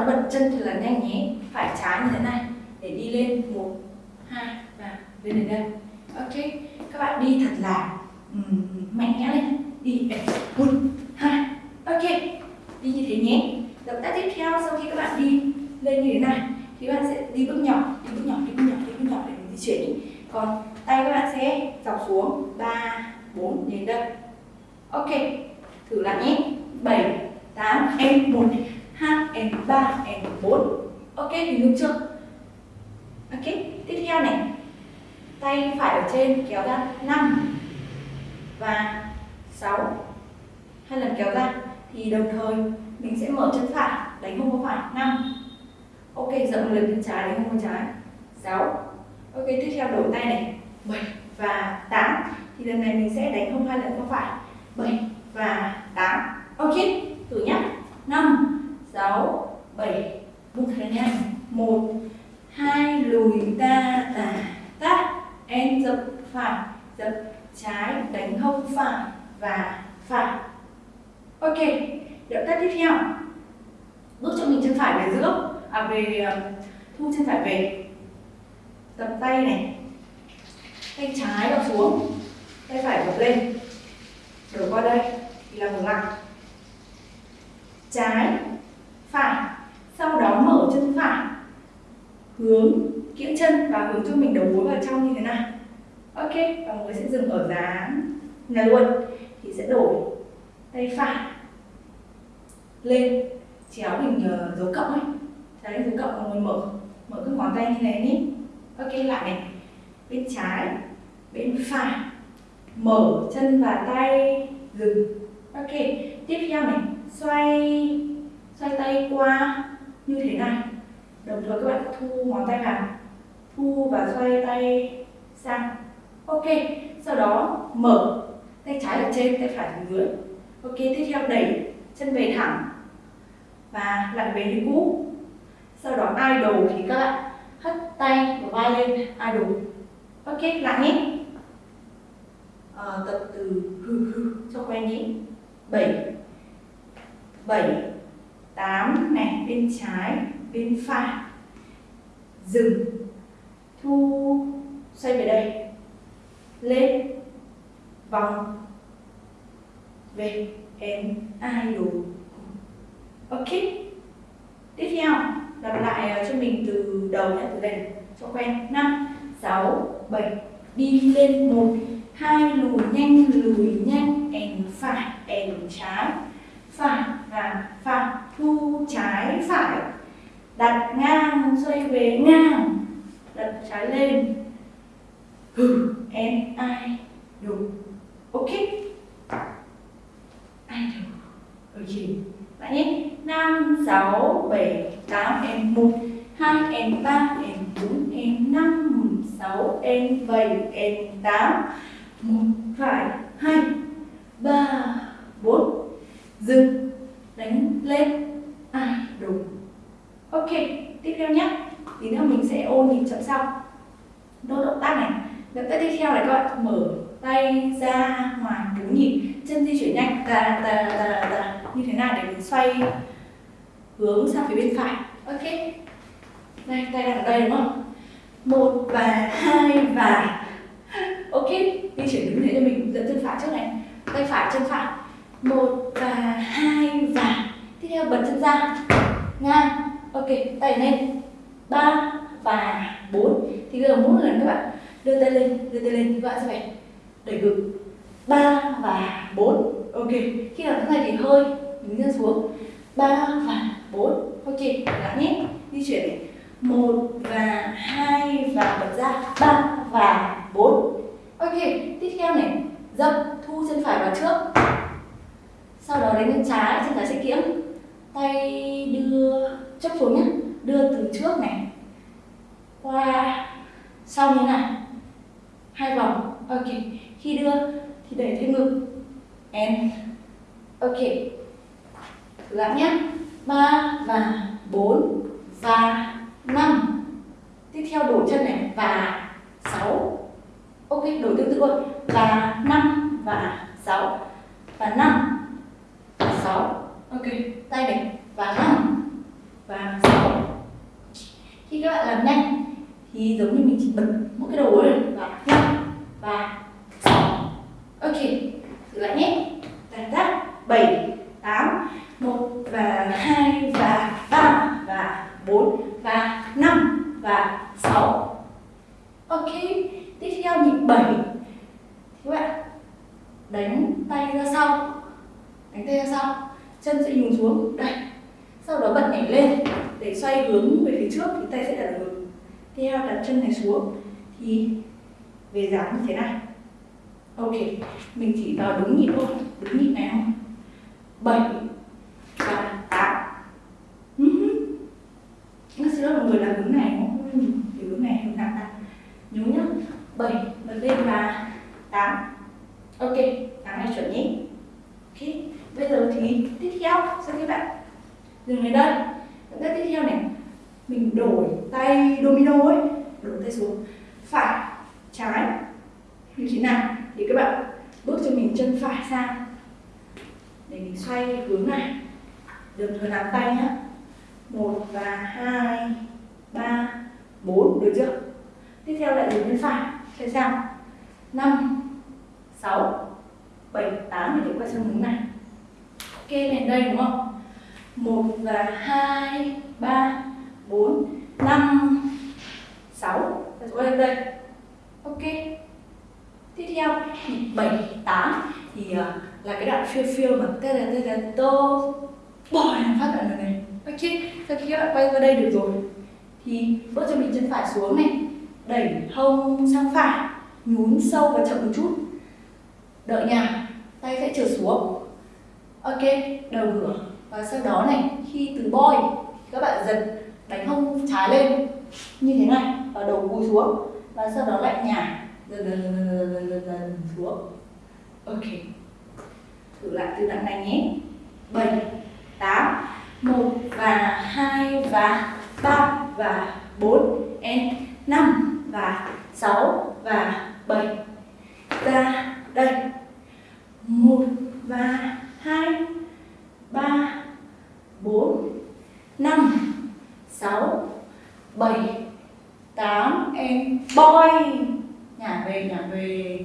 [SPEAKER 1] và bật chân thật là nhanh nhé. Phải trái như thế này để đi lên một hai và lên đến đây. Ok các bạn đi thật là um, mạnh mẽ lên đi một hai ok đi như thế nhé. Động tác tiếp theo sau khi các bạn đi lên như thế này thì các bạn sẽ đi bước nhỏ đi bước nhỏ đi bước nhỏ đi bước nhỏ để mình di chuyển còn tay các bạn sẽ dọc xuống ba bốn đến đây. Ok thử lại nhé. Bảy tám em một 2 and 3 and 4 ok, hình dung chưa? Ok, tiếp theo này. Tay phải ở trên, kéo ra 5 và 6 hai lần kéo ra, thì đồng thời mình sẽ mở chân phải, đánh hông có phải 5 ok rộng một lần chân trái, đánh hông có trái 6 ok, tiếp theo đổi tay này 7 và 8 thì lần này mình sẽ đánh hông hai lần không phải 7 và 8 ok, thử nhé 5 6 7 buông thật nhanh 1 2 lùi ta tả tát. Em dập phải dập trái, đánh hông phải và phải. Ok, động tác tiếp theo. Bước cho mình chân phải về giữa. À về ờ, thu chân phải về. Tập tay này. Tay trái vào xuống. Tay phải gập lên. Đổi qua đây. Thì là ngược lại. Trái phải. Sau đó mở chân phải. Hướng kiễng chân và hướng cho mình đầu gối vào trong như thế này. Ok và mọi người sẽ dừng ở dáng. Này luôn thì sẽ đổi tay phải lên chéo hình uh, ờ, dấu cộng ấy. Đấy dấu cộng mọi người mở mở các ngón tay như này nhé. Ok lại này. Bên trái bên phải. Mở chân và tay dừng. Ok tiếp theo này. Xoay xoay tay qua như thế này. Đồng thời các bạn thu ngón tay vào. Thu và xoay tay sang. Ok sau đó mở. Tay trái ở trên tay phải ở dưới. Ok tiếp theo đẩy chân về thẳng và lại về như cũ. Sau đó idle thì các bạn hất tay và vai lên idle ok lại nhé. À, tập từ hư hư cho quen nhé. Bảy. Bảy tám này, bên trái, bên phải. Dừng. Thu, xoay về đây. Lên. Vòng. Về. Em, ai đủ? Ok. Tiếp theo, lặp lại ờ, cho mình từ đầu nhé, từ đây. Cho quen. Năm, sáu, bảy. Đi lên một. Hai, lùi nhanh lùi nhanh. Em phải, em trái phải và phải thu trái phải. Đặt ngang xoay về ngang, đặt trái lên. Hừ, em ai đúng ok. Ai đúng ok bạn nhé. Năm, sáu, bảy, tám, em một, hai, em ba, em bốn, em năm, sáu, em bảy, em tám. Một, phải, hai, ba, bốn dừng. Đánh lên. À đúng. Ok, tiếp theo nhé tí nữa mình sẽ ôn nhịp chậm sau. Đốt động tác này. Động tác tiếp theo này các bạn mở tay ra ngoài bốn nhịp. Chân di chuyển nhanh. Tà tà tà tà như thế nào để mình xoay hướng sang phía bên phải. Ok. Đây tay đang ở đây đúng không? Một và hai và. Ok, di chuyển đúng thế cho mình dẫn chân phải trước này. Tay phải, chân phải một và hai và. Tiếp theo bật chân ra. Ngang ok tay lên. Ba và bốn. Thì bây giờ mỗi lần các bạn đưa tay lên, đưa tay lên thì các bạn sẽ phải đẩy ngực. Ba và bốn. Ok, khi làm thế này thì hơi đứng chân xuống. Ba và bốn. Ok lại nhé. Di chuyển này. Một và hai và bật ra. Ba và bốn. Ok, tiếp theo này. Dậm thu chân phải vào trước sau đó đến chân trái chân trái sẽ kiễng tay đưa chấp xuống nhé đưa từ trước này. Qua. Sau như này. Hai vòng. Ok. Khi đưa, thì đẩy thêm ngực. And ok. Thử lại nhé ba và bốn và năm. Tiếp theo đổi chân này. Và sáu. Ok, đổi tương tự luôn và năm và sáu. Và năm và sáu. Ok. Tay này và năm và sáu. Khi các bạn làm nhanh. Thì giống như mình chỉ bật mỗi cái đầu lên và năm và sáu. Ok thử lại nhé. Cảm giác. Bảy tám một và hai và ba và bốn và năm và sáu. Ok tiếp theo nhịp bảy. Thì các bạn đánh tay ra sau cánh tay ra sau, chân sẽ nhún xuống đây sau đó bật nhảy lên, để xoay hướng về phía trước thì tay sẽ đặt ở ngực. Theo đặt chân này xuống, thì về dáng như thế này. Ok, mình chỉ vào đúng nhịp thôi, đúng nhịp này không bảy và tám nó sẽ là người làm hướng này không thì hướng này hướng nào ta nhớ nhá bảy bật lên và tám ok tám này chuẩn nhé ok bây giờ thì tiếp theo cho các bạn dừng đến đây động tác tiếp theo này mình đổi tay domino ấy đổi tay xuống phải trái như thế nào thì các bạn bước cho mình chân phải sang để mình xoay hướng này đồng thời nắm tay nhé một và hai ba bốn được chưa tiếp theo lại đến bên phải xoay sang năm sáu bảy tám để quay sang hướng này ok đến đây đúng không một và hai ba bốn năm sáu quay lên đây ok tiếp theo nhịp bảy tám thì uh, là cái đoạn phiêu phiêu mà tê tê tê tê tô bòi phát đoạn này ok sau khi các bạn quay ra đây được rồi thì bước cho mình chân phải xuống này, đẩy hông sang phải, nhún sâu và chậm một chút. Đợi nhà tay sẽ trở xuống. Ok, đầu ngửa. Và sau đó này, khi từ boy các bạn giật, đánh hông trái lên. Như thế này, và đầu cúi xuống. Và sau đó lại nhả. Dần dần dần dần dần dần xuống. Ok. Thử lại từ đoạn này nhé. 7 8 1 và 2 và 3 và 4 and 5 và 6 và 7 ra, đây. 1 và 2 3 4 5 6 7 8 em, boy! Nhả về nhả về.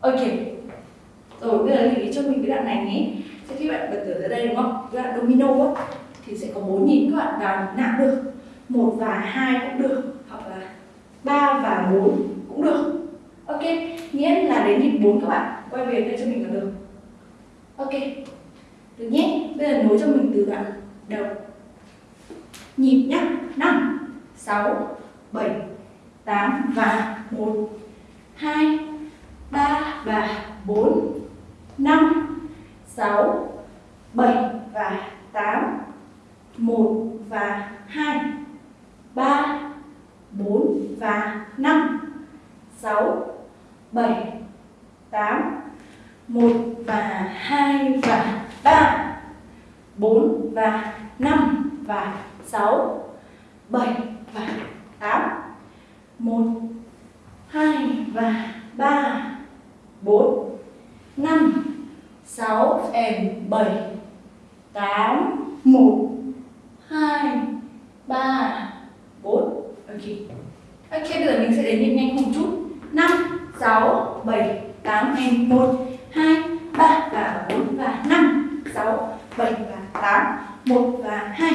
[SPEAKER 1] Ok. Rồi, bây giờ lưu ý cho mình cái đoạn này nhé. Sẽ khi bạn bật tử ra đây, đúng không? Cái đoạn domino á, thì sẽ có bốn nhịp các bạn vào nạp được. Một và hai cũng được. 3 và 4 cũng được. Ok, nghĩa là đến nhịp 4 các bạn. Quay về đây cho mình là được. Ok, được nhé. Bây giờ nối cho mình từ đoạn đầu. Nhịp nhá. 5 6 7 8 và 1 2 3 và 4 5 6 7 và 8 1 và 2 3 bốn và năm. Sáu, bảy, tám, một và hai và ba. Bốn và năm và sáu, bảy và tám. Một, hai và ba. Bốn, năm, sáu and bảy. Tám, một, hai, ba, bốn. Ok. Ok, bây giờ mình sẽ đến nhịp nhanh một chút. 5, 6, 7, 8 em 1, 2, 3 và 4 và 5, 6, 7 và 8, 1 và 2,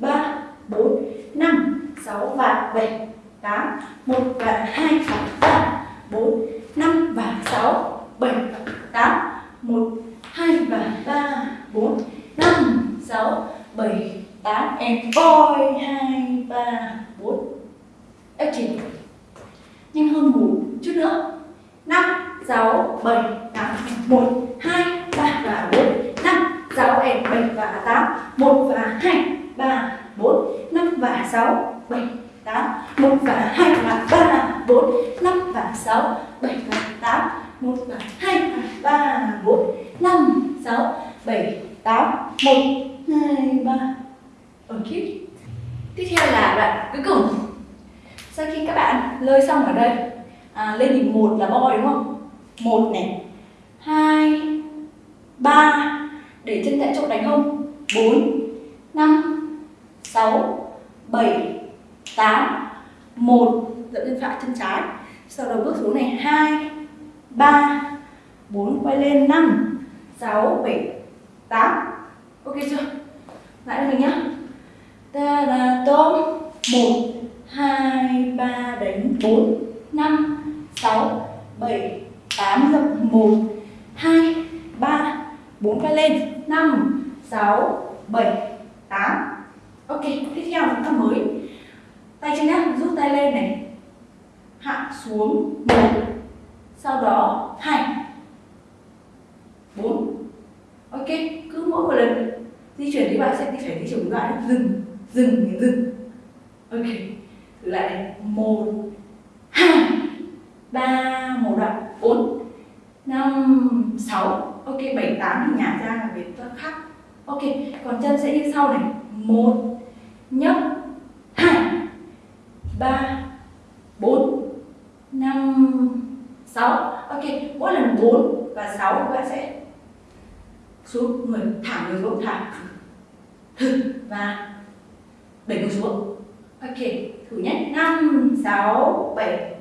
[SPEAKER 1] 3, 4, 5, 6 và 7, 8, 1 và 2 và 3, 4, 5 và 6, 7 và 8, 1, 2 và 3, 4, 5, 6, 7, 8 em voi 2, 3, 4 ép chín nhanh hơn ngủ chút nữa. Năm, sáu, bảy, tám, một, hai, ba và bốn. Năm, sáu em bảy và tám. Một và hai, ba, bốn. Năm và sáu, bảy, tám. Một và hai và ba bốn. Năm và sáu, bảy và tám. Một và hai và ba bốn. Năm, sáu, bảy, tám. Một, hai, ba. Ở okay. tiếp theo là đoạn cuối cùng sau khi các bạn lơi xong ở đây à, lên nhịp một là boy đúng không? Một này. Hai ba để chân tại chỗ đánh không? Bốn năm sáu bảy tám. Một dẫn chân phải chân trái. Sau đó bước xuống này hai ba bốn quay lên năm sáu bảy tám. Ok chưa? Lại mình nhá. Ta là tôm một hai, ba, đánh bốn, năm, sáu, bảy, tám, dập, một, hai, ba, bốn cái lên. Năm, sáu, bảy, tám. Ok, tiếp theo chúng ta mới. Tay chân nhé rút tay lên này. Hạ xuống một, sau đó hai, bốn. Ok, cứ mỗi một lần. Di chuyển thì bạn sẽ đi phải di chuyển lại. Dừng dừng dừng. Ok lại một, hai, ba, một đoạn, bốn, năm, sáu. Ok, bảy, tám thì nhả ra là về tốt khác ok, còn chân sẽ như sau này. Một, nhấc, hai, ba, bốn, năm, sáu. Ok, mỗi lần bốn và sáu các bạn sẽ xuống người thẳng người xuống thẳng và đẩy người xuống. Ok thử nhé năm, sáu, bảy,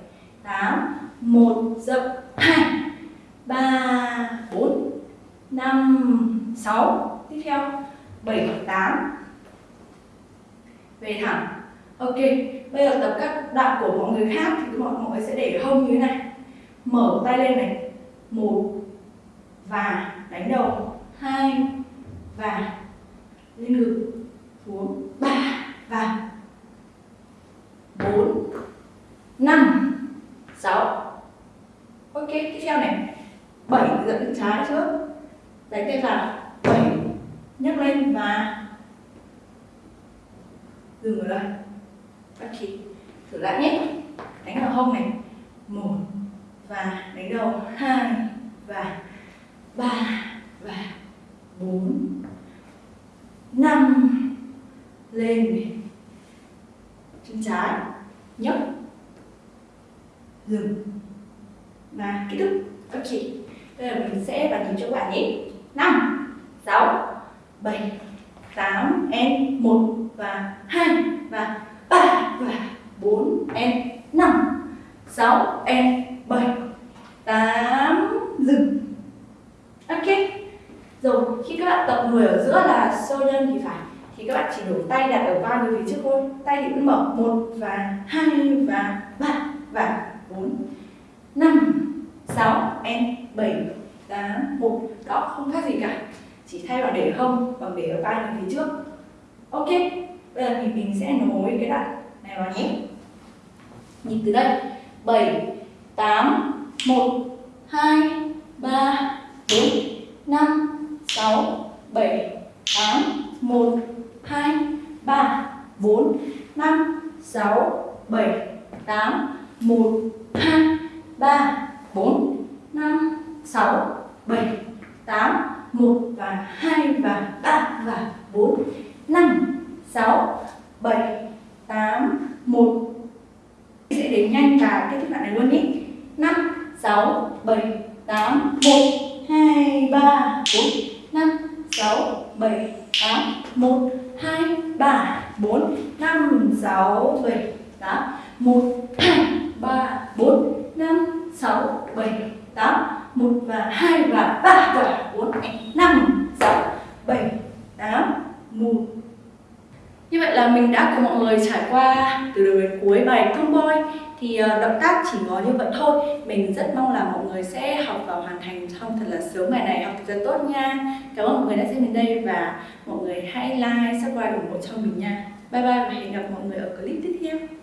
[SPEAKER 1] tám, một, dậm, hai, ba, bốn, năm, sáu. Tiếp theo, bảy, tám. Về thẳng. Ok, bây giờ tập các đoạn của mọi người khác thì mọi người sẽ để hông như thế này. Mở tay lên này. Một, và đánh đầu. Hai, và lên ngực. Xuống. Ba, và bốn, năm, sáu. Ok, tiếp theo này. Bảy dẫn trái trước. Đánh tay vào bảy nhấc lên và dừng ở đây. Ok thử lại nhé. Đánh vào hông này. Một và đánh đầu hai và ba và bốn. Năm lên. Chân trái nhấc dừng. Và kết thúc. Ok bây giờ mình sẽ bàn tính cho các bạn nhé. Năm, sáu, bảy, tám em một và hai và ba và bốn em năm, sáu em bảy, tám, dừng. Ok. Rồi, khi các bạn tập người ở giữa là sâu nhân thì phải thì các bạn chỉ đổ tay đặt ở vai người phía trước thôi. Tay thì vẫn mở. Một và hai và ba và bốn. Năm, sáu em bảy, tám, một. Đó, không khác gì cả. Chỉ thay vào để không bằng để ở vai người phía trước. Ok. Bây giờ thì mình sẽ nối cái đoạn này vào nhé. Nhìn từ đây. Bảy, tám, một, hai, ba, bốn, năm, sáu, bảy, tám, một hai, ba, bốn, năm, sáu, bảy, tám, một, hai, ba, bốn, năm, sáu, bảy, tám, một và hai và ba và bốn, năm, sáu, bảy, tám, một. Sẽ đến nhanh và kết thúc đoạn này luôn nhé năm, sáu, bảy, tám, một, hai, ba, bốn, năm, sáu, bảy, tám, một hai, ba, bốn, năm, sáu, bảy, tám. Một hai ba, bốn, năm, sáu, bảy, tám. Một và hai và ba và bốn, năm, sáu, bảy, tám. Một. Như vậy là mình đã cùng mọi người trải qua từ đầu đến cuối bài tomboy thì ờ, động tác chỉ có như vậy thôi. Mình rất mong là mọi người sẽ học và hoàn thành xong thật là sớm, ngày này học thật là tốt nha. Cảm ơn mọi người đã xem đến đây và mọi người hãy like, subscribe ủng hộ cho mình nha. Bye bye và hẹn gặp mọi người ở clip tiếp theo.